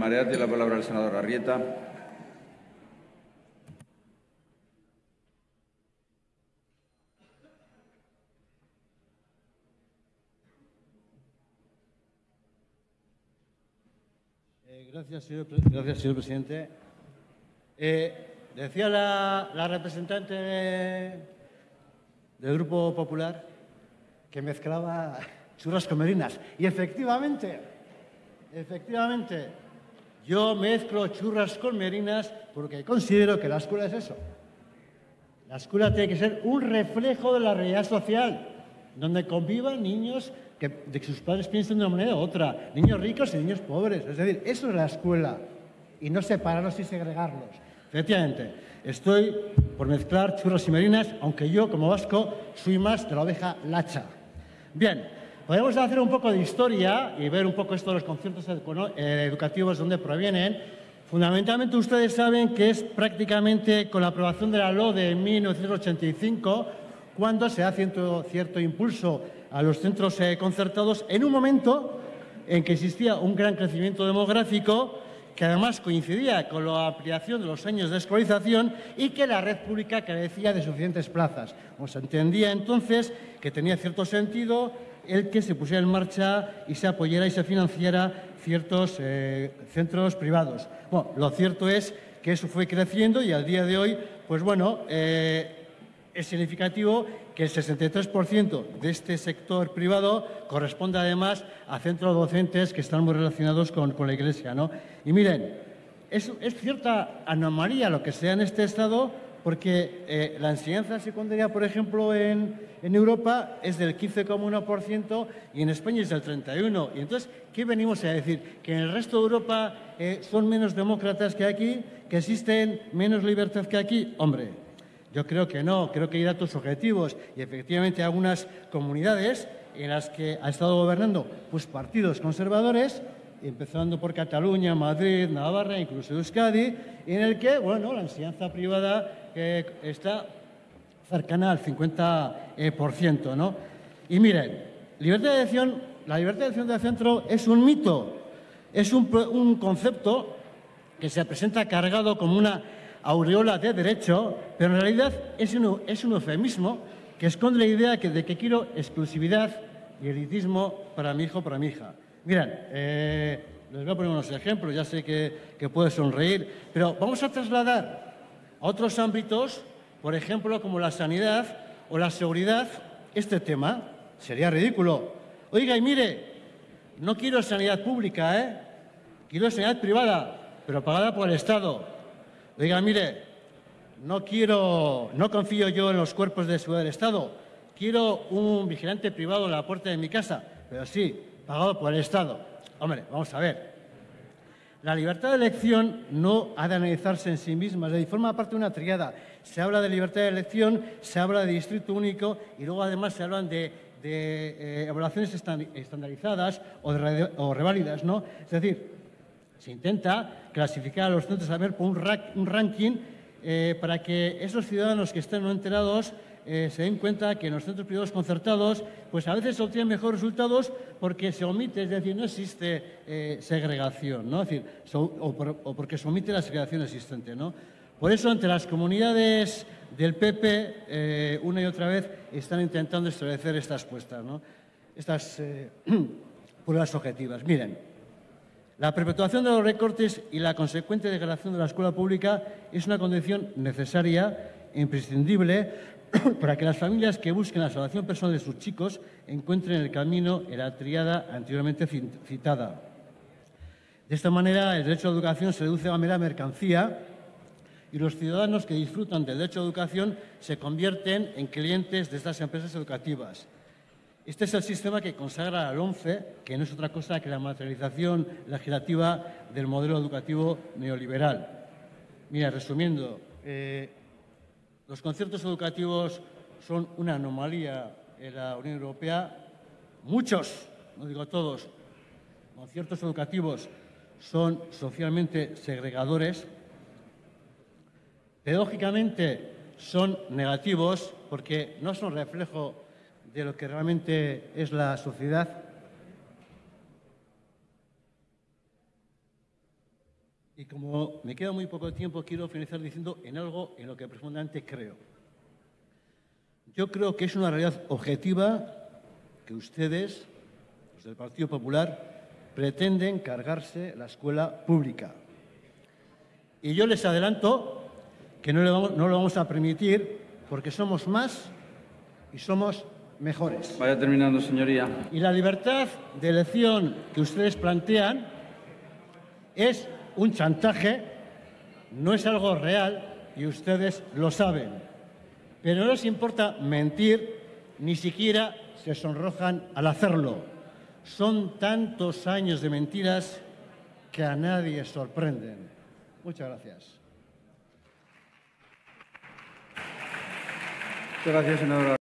Marea tiene la palabra el senador Arrieta. Eh, gracias, señor, gracias, señor presidente. Eh, decía la, la representante del Grupo Popular que mezclaba churras con merinas. Y efectivamente, efectivamente, yo mezclo churras con merinas porque considero que la escuela es eso. La escuela tiene que ser un reflejo de la realidad social, donde convivan niños que, de que sus padres piensen de una manera u otra, niños ricos y niños pobres. Es decir, eso es la escuela, y no separarlos y segregarlos. Efectivamente, estoy por mezclar churros y merinas, aunque yo, como vasco, soy más de la oveja lacha. Bien, podemos hacer un poco de historia y ver un poco esto de los conciertos eh, educativos, de dónde provienen. Fundamentalmente ustedes saben que es prácticamente con la aprobación de la LO de 1985 cuando se da cierto, cierto impulso a los centros eh, concertados en un momento en que existía un gran crecimiento demográfico que además coincidía con la ampliación de los años de escolarización y que la red pública carecía de suficientes plazas. se entendía entonces que tenía cierto sentido el que se pusiera en marcha y se apoyara y se financiara ciertos eh, centros privados. Bueno, lo cierto es que eso fue creciendo y al día de hoy, pues bueno, eh, es significativo que el 63% de este sector privado corresponde además a centros docentes que están muy relacionados con, la Iglesia. ¿no? Y miren, es, cierta anomalía lo que sea en este Estado porque eh, la enseñanza secundaria, por ejemplo, en, Europa es del 15,1% y en España es del 31%. Y entonces, ¿qué venimos a decir? ¿Que en el resto de Europa eh, son menos demócratas que aquí? ¿Que existen menos libertad que aquí? Hombre, yo creo que no, creo que hay datos objetivos y efectivamente algunas comunidades en las que ha estado gobernando pues, partidos conservadores empezando por Cataluña, Madrid, Navarra, incluso Euskadi, en el que, bueno, la enseñanza privada eh, está cercana al 50%, eh, ¿no? Y miren, libertad de elección, la libertad de elección del centro es un mito, es un, concepto que se presenta cargado como una aureola de derecho, pero en realidad es un, es un eufemismo que esconde la idea de que quiero exclusividad y elitismo para mi hijo, para mi hija. Miren, eh, les voy a poner unos ejemplos, ya sé que, que puede sonreír, pero vamos a trasladar a otros ámbitos, por ejemplo, como la sanidad o la seguridad, este tema. Sería ridículo. Oiga, y mire, no quiero sanidad pública, ¿eh? Quiero sanidad privada, pero pagada por el Estado. Oiga, mire, no quiero, no confío yo en los cuerpos de seguridad del Estado. Quiero un vigilante privado en la puerta de mi casa, pero sí, pagado por el Estado. Hombre, vamos a ver. La libertad de elección no ha de analizarse en sí misma, es decir, forma parte de una triada. Se habla de libertad de elección, se habla de distrito único y luego además se hablan de, eh, evaluaciones estandarizadas o, o, reválidas. ¿no? Es decir, se intenta clasificar a los centros a ver por un, ranking eh, para que esos ciudadanos que estén no enterados eh, se den cuenta que en los centros privados concertados, pues a veces se obtienen mejores resultados porque se omite, es decir, no existe eh, segregación, ¿no? Decir, o, porque se omite la segregación existente, ¿no? Por eso, entre las comunidades del PP, eh, una y otra vez están intentando establecer estas puestas, ¿no? Estas pruebas objetivas. Miren, la perpetuación de los recortes y la consecuente degradación de la escuela pública es una condición necesaria imprescindible para que las familias que busquen la salvación personal de sus chicos encuentren el camino en la triada anteriormente citada. De esta manera, el derecho a la educación se reduce a mera mercancía y los ciudadanos que disfrutan del derecho a la educación se convierten en clientes de estas empresas educativas. Este es el sistema que consagra al ONCE, que no es otra cosa que la materialización legislativa del modelo educativo neoliberal. Mira, resumiendo, eh, los conciertos educativos son una anomalía en la Unión Europea. Muchos, no digo todos, conciertos educativos son socialmente segregadores. Pedagógicamente son negativos porque no son reflejo de lo que realmente es la sociedad. Como me queda muy poco tiempo, quiero finalizar diciendo en algo en lo que profundamente creo. Yo creo que es una realidad objetiva que ustedes, los del Partido Popular, pretenden cargarse la escuela pública. Y yo les adelanto que no, vamos, no lo vamos a permitir porque somos más y somos mejores. Vaya terminando, señoría. Y la libertad de elección que ustedes plantean es un chantaje, no es algo real y ustedes lo saben. Pero no les importa mentir, ni siquiera se sonrojan al hacerlo. Son tantos años de mentiras que a nadie sorprenden. Muchas gracias. Muchas gracias, senadora.